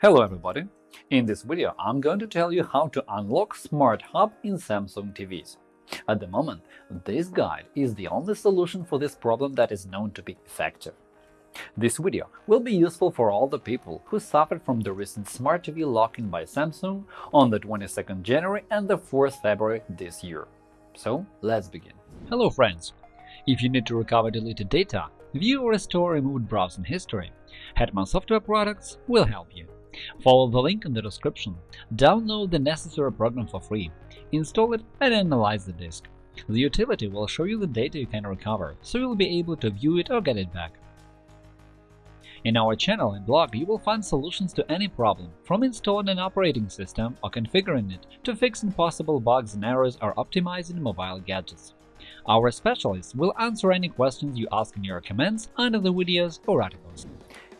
Hello everybody! In this video I'm going to tell you how to unlock Smart Hub in Samsung TVs. At the moment, this guide is the only solution for this problem that is known to be effective. This video will be useful for all the people who suffered from the recent Smart TV lock-in by Samsung on the 22nd January and the 4th February this year. So let's begin. Hello friends! If you need to recover deleted data, view or restore removed browsing history, Hetman Software Products will help you. Follow the link in the description, download the necessary program for free, install it and analyze the disk. The utility will show you the data you can recover, so you'll be able to view it or get it back. In our channel and blog you will find solutions to any problem, from installing an operating system or configuring it to fixing possible bugs and errors or optimizing mobile gadgets. Our specialists will answer any questions you ask in your comments under the videos or articles.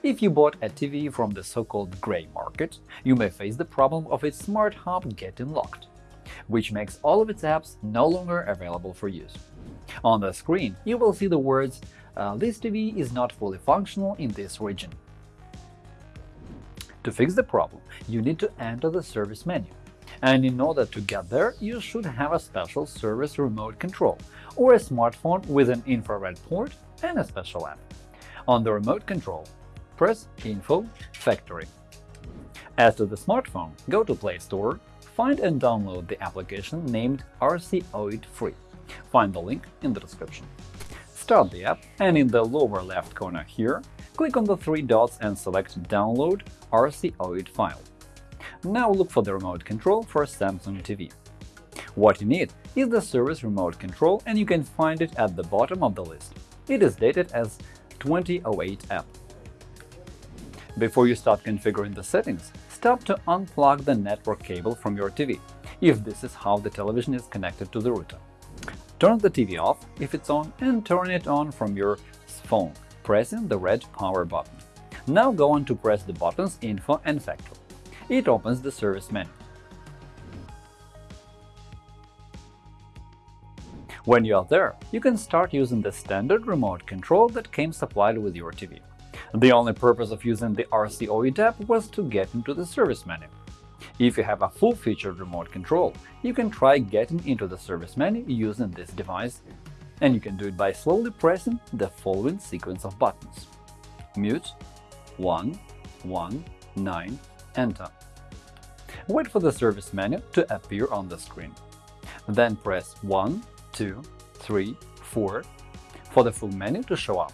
If you bought a TV from the so-called gray market, you may face the problem of its Smart Hub getting locked, which makes all of its apps no longer available for use. On the screen, you will see the words uh, “This TV is not fully functional in this region.” To fix the problem, you need to enter the service menu. And in order to get there, you should have a special service remote control or a smartphone with an infrared port and a special app. On the remote control, press Info Factory. As to the smartphone, go to Play Store, find and download the application named RCoid Free. Find the link in the description. Start the app, and in the lower left corner here, click on the three dots and select Download RCoid file. Now look for the remote control for Samsung TV. What you need is the service remote control, and you can find it at the bottom of the list. It is dated as 2008 app. Before you start configuring the settings, stop to unplug the network cable from your TV, if this is how the television is connected to the router. Turn the TV off if it's on and turn it on from your phone, pressing the red power button. Now go on to press the buttons Info and Factory. It opens the service menu. When you are there, you can start using the standard remote control that came supplied with your TV. The only purpose of using the RCoid app was to get into the service menu. If you have a full-featured remote control, you can try getting into the service menu using this device, and you can do it by slowly pressing the following sequence of buttons. Mute 1, 1, 9, Enter. Wait for the service menu to appear on the screen. Then press 1, 2, 3, 4 for the full menu to show up.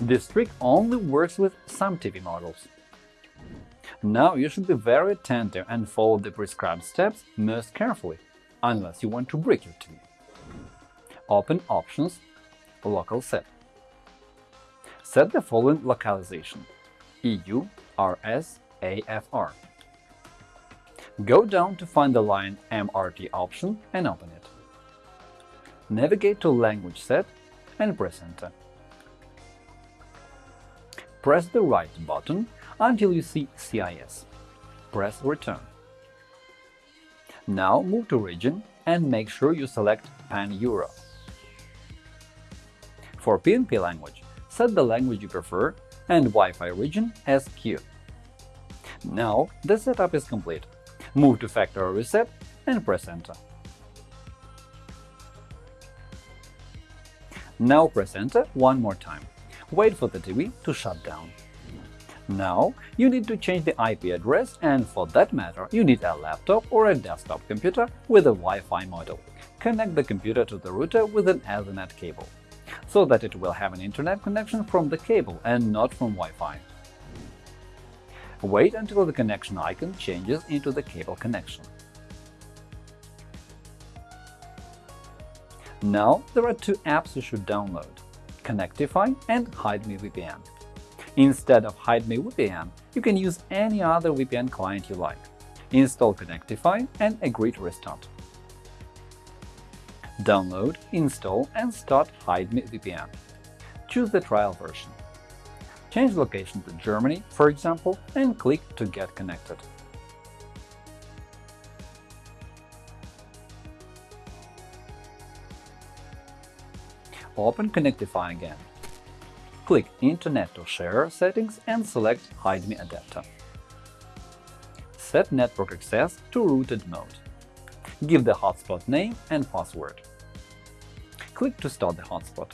This trick only works with some TV models. Now you should be very attentive and follow the prescribed steps most carefully, unless you want to break your TV. Open Options – Local Set. Set the following localization EU RS AFR. Go down to find the line MRT option and open it. Navigate to Language Set and press Enter press the right button until you see CIS. Press Return. Now move to Region and make sure you select Pan-Euro. For PNP language, set the language you prefer and Wi-Fi region as Q. Now the setup is complete. Move to Factory Reset and press Enter. Now press Enter one more time wait for the TV to shut down. Now you need to change the IP address, and for that matter, you need a laptop or a desktop computer with a Wi-Fi model. Connect the computer to the router with an Ethernet cable, so that it will have an internet connection from the cable and not from Wi-Fi. Wait until the connection icon changes into the cable connection. Now there are two apps you should download. Connectify and HideMe VPN. Instead of HideMe VPN, you can use any other VPN client you like. Install Connectify and agree to restart. Download, install and start HideMe VPN. Choose the trial version. Change location to Germany, for example, and click to get connected. Open Connectify again. click Internet to Share settings and select Hide Me adapter. Set network access to routed mode. Give the hotspot name and password. Click to start the hotspot.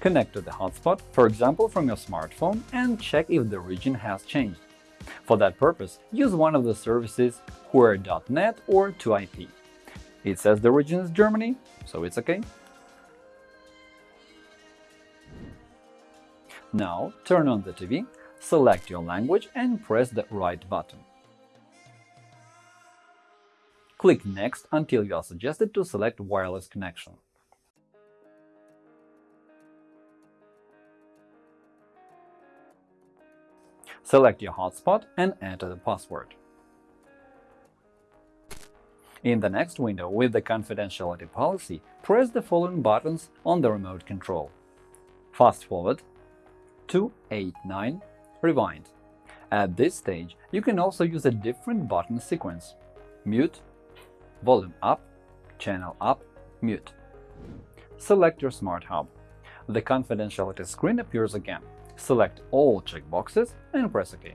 Connect to the hotspot, for example from your smartphone, and check if the region has changed. For that purpose, use one of the services Whoer.net or 2IP. It says the region is Germany, so it's OK. Now turn on the TV, select your language and press the right button. Click Next until you are suggested to select Wireless connection. Select your hotspot and enter the password. In the next window with the confidentiality policy, press the following buttons on the remote control. Fast forward, 289, rewind. At this stage, you can also use a different button sequence – mute, volume up, channel up, mute. Select your Smart Hub. The confidentiality screen appears again. Select all checkboxes and press OK.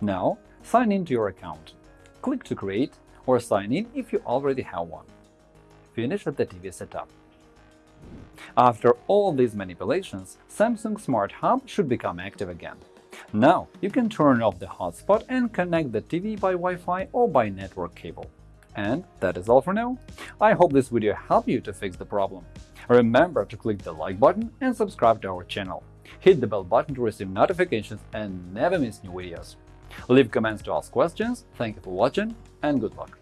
Now, sign in to your account. Click to create or sign in if you already have one. Finish the TV setup. After all these manipulations, Samsung Smart Hub should become active again. Now you can turn off the hotspot and connect the TV by Wi-Fi or by network cable. And that is all for now. I hope this video helped you to fix the problem. Remember to click the like button and subscribe to our channel. Hit the bell button to receive notifications and never miss new videos. Leave comments to ask questions, thank you for watching, and good luck!